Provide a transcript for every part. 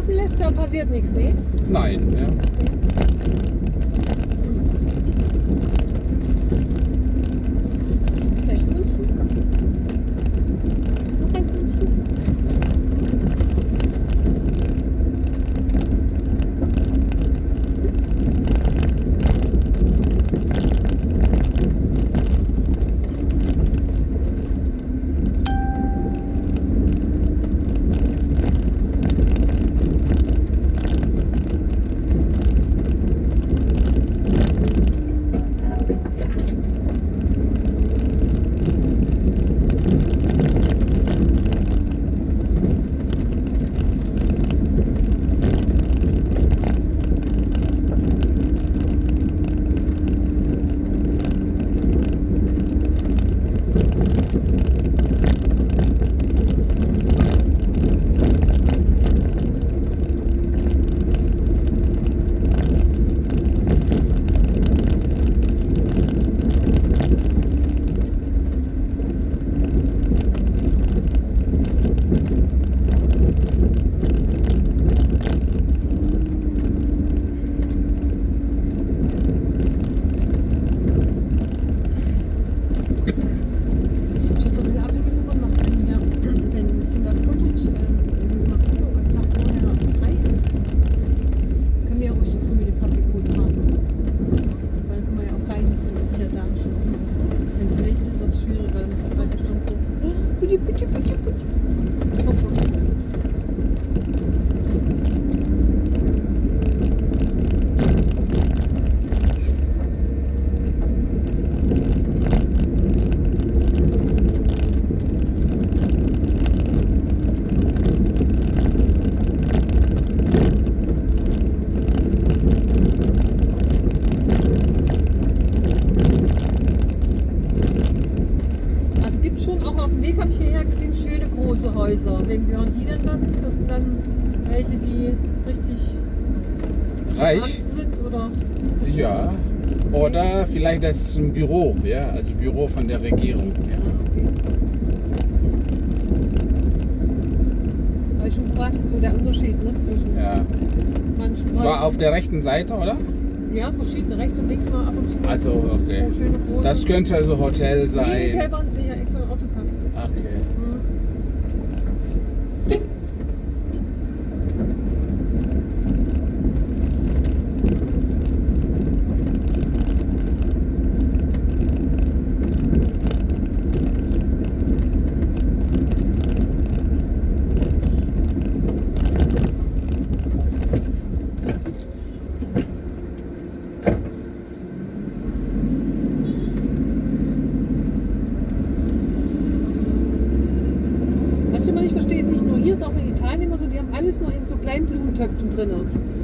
draußen lässt, dann passiert nichts, ne? Nein, ja. Häuser. Wem gehören die denn dann? Das sind dann welche, die richtig Reich? sind oder? Ja. Oder vielleicht das ist ein Büro, ja, also Büro von der Regierung. Ja, ist schon krass, so der Unterschied ne, zwischen Ja. manchen Zwar auf der rechten Seite, oder? Ja, verschiedene, rechts und links mal ab und zu. Also, okay. So. Das könnte also Hotel Nee, sein. Hotel waren es nicht, ja, extra aufgepasst. Okay. Hm. Was ich immer nicht verstehe, ist nicht nur hier, ist auch in Italien immer so, die haben alles nur in so kleinen Blumentöpfen drin.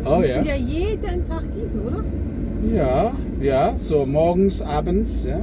Oh ja. ja jeden Tag gießen, oder? Ja, ja, so morgens, abends, ja.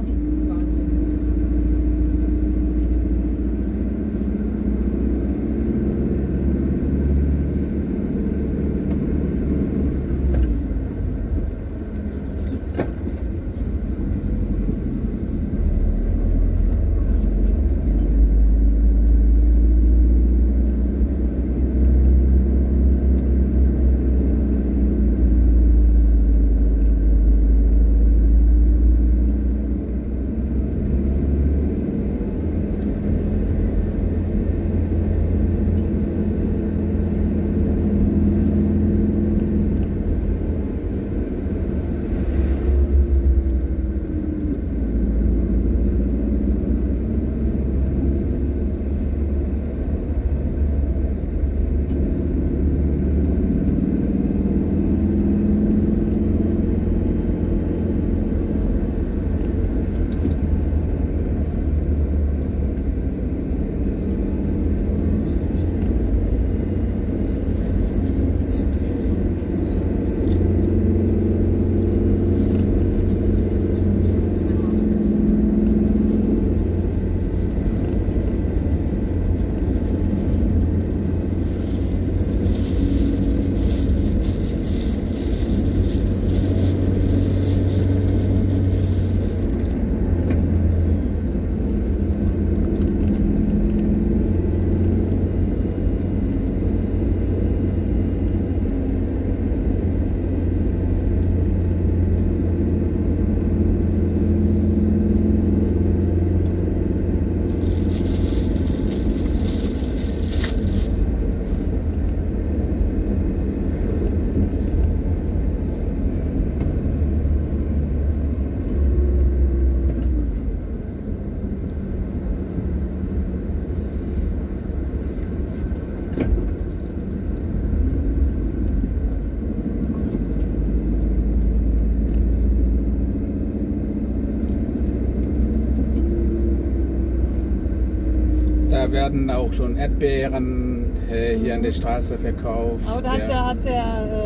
Werden auch schon Erdbeeren äh, hier an der Straße verkauft. Aber da hat ja. der, hat der,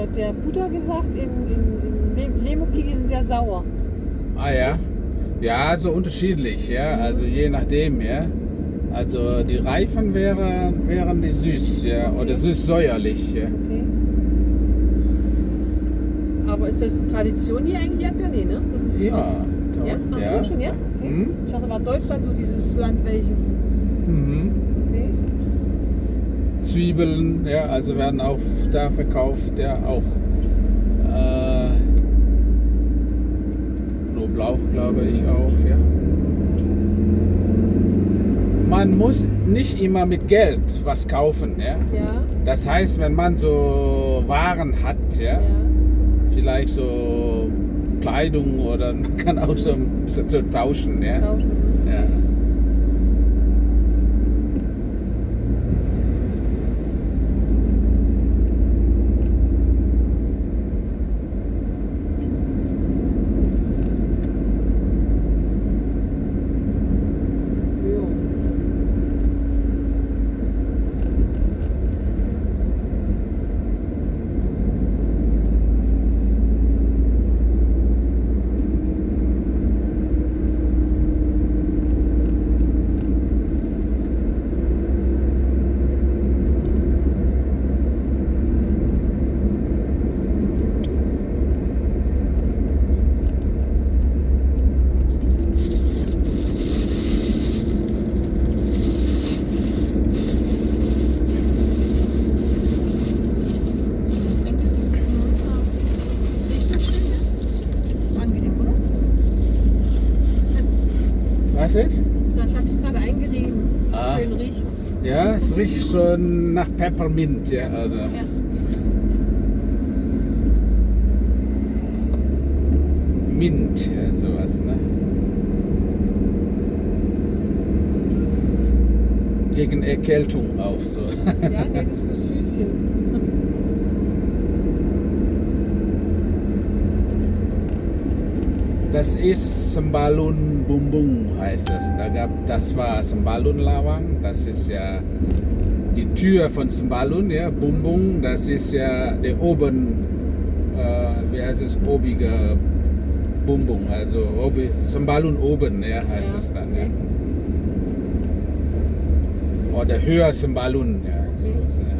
äh, der Buddha gesagt, in, in, in Le- Lemuki die sind sehr sauer. Ah ja. Ja, so unterschiedlich, ja. Also je nachdem, ja. Also die Reifen wären, wären die süß, ja. Oder süß-säuerlich, ja. Okay. Aber ist das Tradition hier eigentlich Erdbeeren? Nee, ne? Das ist Ja, aus- ja? Ach, ja. ja. schon, ja? Okay. Mhm. Ich dachte, war Deutschland so dieses Land welches. Mhm. Zwiebeln, ja, also werden auch da verkauft, ja, auch äh, Knoblauch, glaube ich auch, ja. Man muss nicht immer mit Geld was kaufen, ja. Ja. Das heißt, wenn man so Waren hat, ja, Ja. vielleicht so Kleidung oder man kann auch so, so, so tauschen, ja. Tauschen. Ja. Ist? Das habe ich gerade eingerieben. Ah. Schön riecht. Ja, es riecht schon nach Peppermint, ja. Also. Ja. Mint, ja, sowas, ne? Gegen Erkältung auch so. Ja, nee, das ist fürs Füßchen. Das ist Sembalun Bumbung heißt das. Da gab, das war Sembalun Lawang. Das ist ja die Tür von Sembalun, ja. Bumbung, das ist ja der oben, äh, wie heißt es, obige Bumbung. Also obi, Sembalun oben, ja, heißt Ja, es dann. Ja. Oder höher Sembalun, ja. So, Okay. ja.